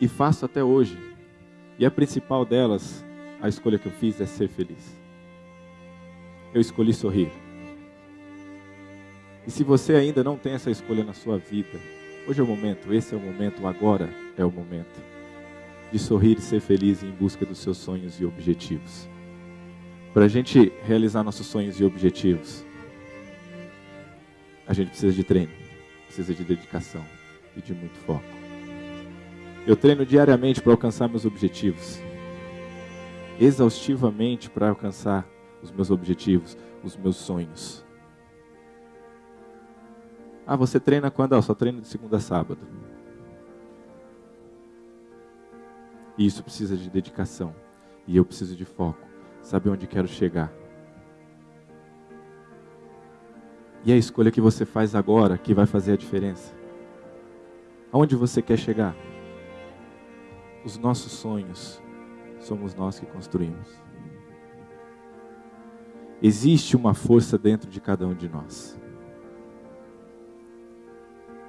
e faço até hoje. E a principal delas, a escolha que eu fiz é ser feliz. Eu escolhi sorrir. E se você ainda não tem essa escolha na sua vida, hoje é o momento, esse é o momento, agora é o momento de sorrir e ser feliz em busca dos seus sonhos e objetivos. Para a gente realizar nossos sonhos e objetivos, a gente precisa de treino, precisa de dedicação e de muito foco. Eu treino diariamente para alcançar meus objetivos, exaustivamente para alcançar os meus objetivos, os meus sonhos. Ah, você treina quando? Ah, só treino de segunda a sábado. E isso precisa de dedicação. E eu preciso de foco saber onde quero chegar. E a escolha que você faz agora que vai fazer a diferença. Aonde você quer chegar? Os nossos sonhos somos nós que construímos. Existe uma força dentro de cada um de nós.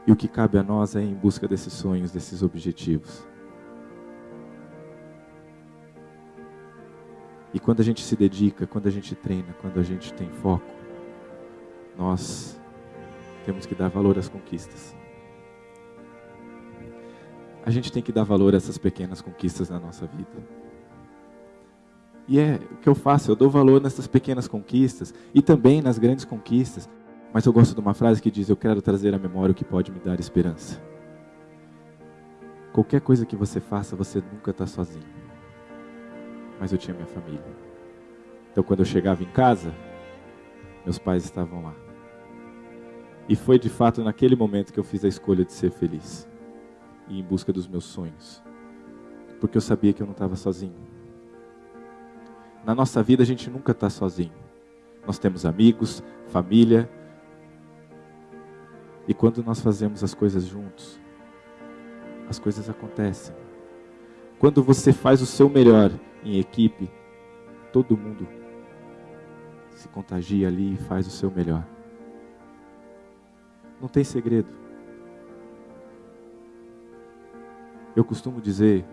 E o que cabe a nós é ir em busca desses sonhos, desses objetivos. E quando a gente se dedica, quando a gente treina, quando a gente tem foco, nós temos que dar valor às conquistas. A gente tem que dar valor a essas pequenas conquistas na nossa vida. E é o que eu faço, eu dou valor nessas pequenas conquistas e também nas grandes conquistas. Mas eu gosto de uma frase que diz: Eu quero trazer à memória o que pode me dar esperança. Qualquer coisa que você faça, você nunca está sozinho mas eu tinha minha família. Então, quando eu chegava em casa, meus pais estavam lá. E foi de fato naquele momento que eu fiz a escolha de ser feliz e em busca dos meus sonhos, porque eu sabia que eu não estava sozinho. Na nossa vida, a gente nunca está sozinho. Nós temos amigos, família. E quando nós fazemos as coisas juntos, as coisas acontecem. Quando você faz o seu melhor em equipe, todo mundo se contagia ali e faz o seu melhor. Não tem segredo. Eu costumo dizer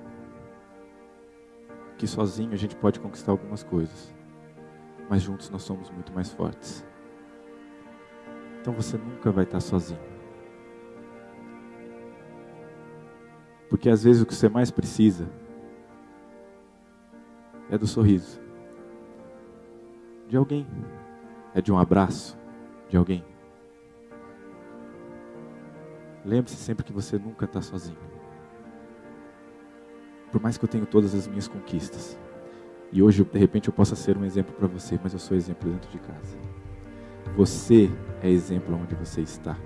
que sozinho a gente pode conquistar algumas coisas, mas juntos nós somos muito mais fortes. Então você nunca vai estar sozinho. Porque às vezes o que você mais precisa é do sorriso de alguém, é de um abraço de alguém. Lembre-se sempre que você nunca está sozinho. Por mais que eu tenha todas as minhas conquistas, e hoje de repente eu possa ser um exemplo para você, mas eu sou exemplo dentro de casa. Você é exemplo onde você está.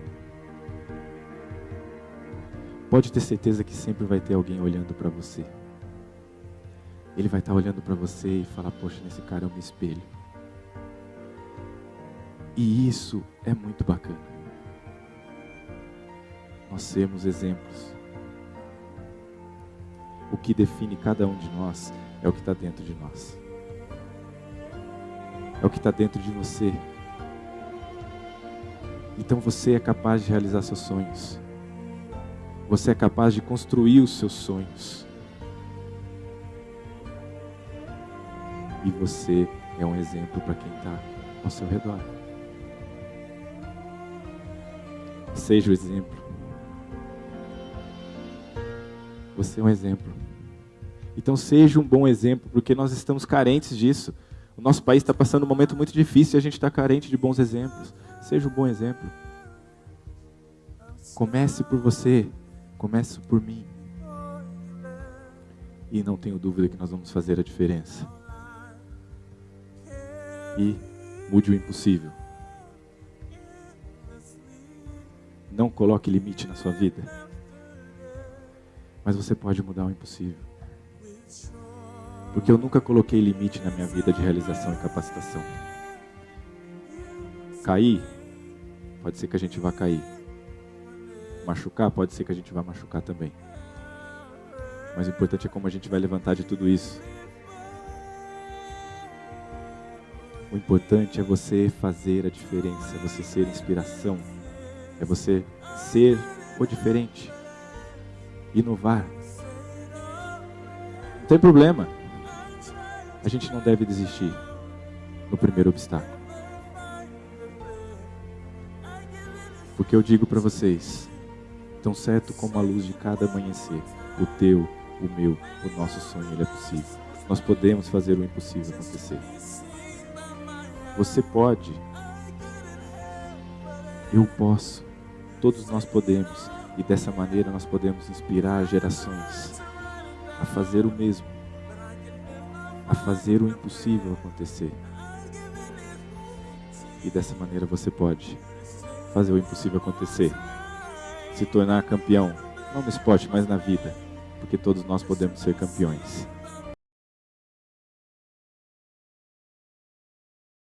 Pode ter certeza que sempre vai ter alguém olhando para você. Ele vai estar olhando para você e falar: Poxa, nesse cara eu me espelho. E isso é muito bacana. Nós sermos exemplos. Que define cada um de nós é o que está dentro de nós. É o que está dentro de você. Então você é capaz de realizar seus sonhos. Você é capaz de construir os seus sonhos. E você é um exemplo para quem está ao seu redor. Seja o exemplo. Você é um exemplo. Então seja um bom exemplo, porque nós estamos carentes disso. O nosso país está passando um momento muito difícil e a gente está carente de bons exemplos. Seja um bom exemplo. Comece por você, comece por mim. E não tenho dúvida que nós vamos fazer a diferença e mude o impossível. Não coloque limite na sua vida. Mas você pode mudar o impossível. Porque eu nunca coloquei limite na minha vida de realização e capacitação. Cair, pode ser que a gente vá cair. Machucar, pode ser que a gente vá machucar também. Mas o importante é como a gente vai levantar de tudo isso O importante é você fazer a diferença, é você ser inspiração, é você ser o diferente, inovar. Não tem problema. A gente não deve desistir no primeiro obstáculo. Porque eu digo para vocês, tão certo como a luz de cada amanhecer, o teu, o meu, o nosso sonho, ele é possível. Nós podemos fazer o impossível acontecer. Você pode. Eu posso. Todos nós podemos. E dessa maneira nós podemos inspirar gerações a fazer o mesmo. A fazer o impossível acontecer. E dessa maneira você pode fazer o impossível acontecer. Se tornar campeão, não no esporte, mas na vida. Porque todos nós podemos ser campeões.